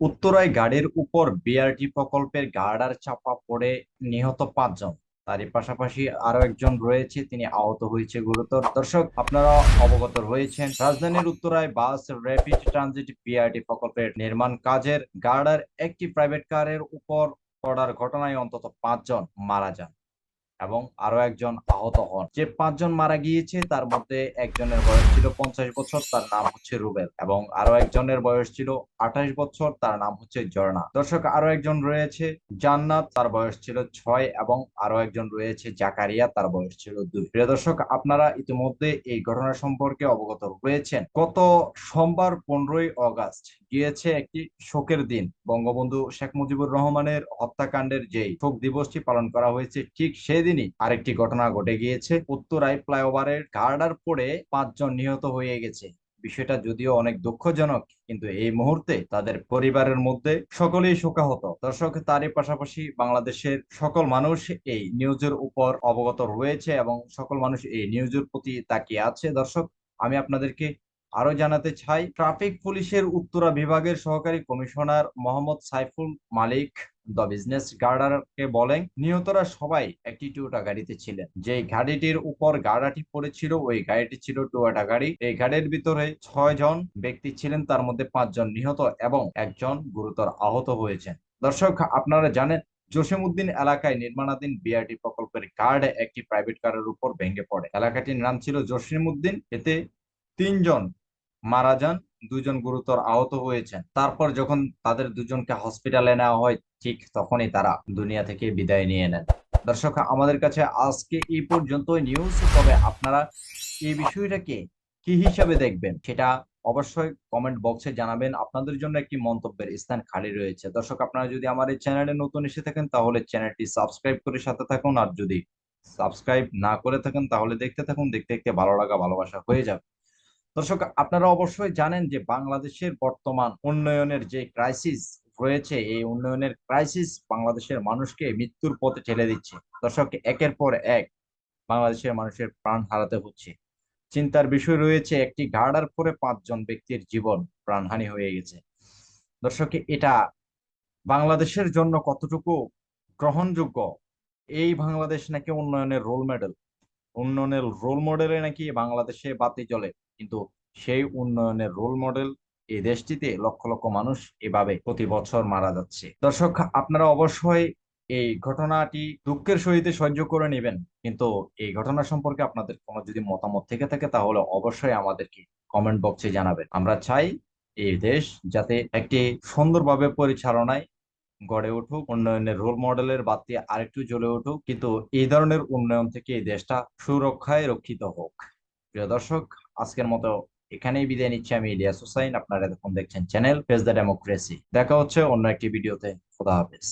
উত্তরায় গাড়ির উপর বিআরটি প্রকল্পের গার্ডার চাপা পড়ে নিহত পাঁচজন। তারই পাশাপাশি আরও একজন রয়েছে, তিনি আহত হয়েছে গুরুতর। দর্শক, আপনারা অবগত রয়েছেন, রাজধানীর উত্তরায় বাস র্যাপিড ট্রানজিট বিআরটি প্রকল্পের নির্মাণ কাজের গার্ডার একটি প্রাইভেট কারের উপর পড়ার ঘটনায় অন্তত পাঁচজন মারা যান। এবং আরও একজন আহত হন। যে পাঁচজন মারা গিয়েছে, তার মধ্যে একজনের বয়স ছিল পঞ্চাশ বছর, তার নাম হচ্ছে রুবেল এবং আরও একজনের বয়স ছিল আঠাশ বছর, তার নাম হচ্ছে ঝর্ণা দর্শক, আরও একজন রয়েছে জান্নাত, তার বয়স ছিল ছয় এবং আরও একজন রয়েছে জাকারিয়া, তার বয়স ছিল দুই। প্রিয় দর্শক, আপনারা ইতিমধ্যে এই ঘটনা সম্পর্কে অবগত রয়েছেন। গত সোমবার পনেরোই অগাস্ট গিয়েছে একটি শোকের দিন। বঙ্গবন্ধু শেখ মুজিবুর রহমানের হত্যাকাণ্ডের যেই শোক দিবসটি পালন করা হয়েছে, ঠিক সেদিনই আরেকটি ঘটনা ঘটে গিয়েছে। উত্তরায় ফ্লাইওভারের গার্ডার পড়ে পাঁচজন নিহত হয়ে গেছে। বিষয়টা যদিও অনেক দুঃখজনক, কিন্তু এই মুহূর্তে তাদের পরিবারের মধ্যে সকলেই শোকাহত। দর্শক, তারই পাশাপাশি বাংলাদেশের সকল মানুষ এই নিউজের উপর অবগত রয়েছে এবং সকল মানুষ এই নিউজের প্রতি তাকিয়ে আছে। দর্শক, আমি আপনাদেরকে আরও জানাতে চাই, ট্রাফিক পুলিশের উত্তরা বিভাগের সহকারী commissioner Mohammad Saiful Malik the business গার্ডারকে বলেন, নিহতরা সবাই একটি টুয়োটা গাড়িতে ছিলেন। যে গাড়িটির উপর গাড়াটি পড়েছিল, ওই গাড়িটি ছিল টুয়োটা গাড়ি। এই গাড়ির ভিতরে ছয় জন ব্যক্তি ছিলেন, তার মধ্যে পাঁচজন নিহত এবং একজন গুরুতর আহত হয়েছেন। দর্শক, আপনারা জানেন, জসিমউদ্দিন এলাকায় নির্মাণাধীন বিআরটি প্রকল্পের গার্ড একটি প্রাইভেট কারের উপর ভেঙে পড়ে। এলাকাটির নাম ছিল জসিমউদ্দিন। এতে তিনজন মারা যান। দুজন গুরুতর আহত হয়েছেন। তারপর যখন তাদের দুজনকে হসপিটালে নেওয়া হয়, ঠিক তখনই তারা দুনিয়া থেকে বিদায় নিয়ে নেন। দর্শক, আমাদের কাছে আজকে এই পর্যন্ত নিউজ তবে আপনারা এই বিষয়টাকে কি হিসাবে দেখবেন সেটা অবশ্যই কমেন্ট বক্সে জানাবেন। আপনাদের জন্য একটি মন্তব্যের স্থান খালি রয়েছে। দর্শক, আপনারা যদি আমার এই চ্যানেলে নতুন এসে থাকেন, তাহলে চ্যানেলটি সাবস্ক্রাইব করে সাথে থাকুন। আর যদি সাবস্ক্রাইব না করে থাকেন, তাহলে দেখতে থাকুন। দেখতে দেখতে ভালো লাগা, ভালোবাসা হয়ে যাবে। দর্শক, আপনারা অবশ্যই জানেন যে বাংলাদেশের বর্তমান উন্নয়নের যে ক্রাইসিস রয়েছে, এই উন্নয়নের ক্রাইসিস বাংলাদেশের মানুষকে মৃত্যুর পথে ঠেলে দিচ্ছে। দর্শক, একের পর এক বাংলাদেশের মানুষের প্রাণ হারাতে হচ্ছে। চিন্তার বিষয় রয়েছে, একটি গার্ডার পরে পাঁচজন ব্যক্তির জীবন প্রাণহানি হয়ে গেছে। দর্শক, এটা বাংলাদেশের জন্য কতটুকু গ্রহণযোগ্য? এই বাংলাদেশ নাকি উন্নয়নের রোল মডেল উন্নয়নের রোল মডেলে নাকি বাংলাদেশে বাতি চলে কিন্তু সেই উন্নয়নের রোল মডেল এই দেশটিতে লক্ষ লক্ষ মানুষ এভাবে প্রতি বছর মারা যাচ্ছে। দর্শক, আপনারা অবশ্যই এই ঘটনাটি দুঃখের সহিত সহ্য করে নেবেন, কিন্তু এই ঘটনা সম্পর্কে আপনাদের কোনো যদি মতামত থেকে থাকে, তাহলে অবশ্যই আমাদেরকে কমেন্ট বক্সে জানাবেন। আমরা চাই এই দেশ যাতে একটি সুন্দরভাবে পরিচালনায় গড়ে উঠুক, উন্নয়নের রোল মডেলের বাতি আরেকটু জ্বলে উঠুক, কিন্তু এই ধরনের উন্নয়ন থেকে এই দেশটা সুরক্ষায় রক্ষিত হোক। প্রিয় দর্শক, আজকের মতো এখানেই বিদায় নিচ্ছি আমি ইলিয়াস হুসাইন। আপনারা এখন দেখছেন চ্যানেল ফেস দ্য ডেমোক্রেসি। দেখা হচ্ছে অন্য একটি ভিডিওতে। খোদা হাফেজ।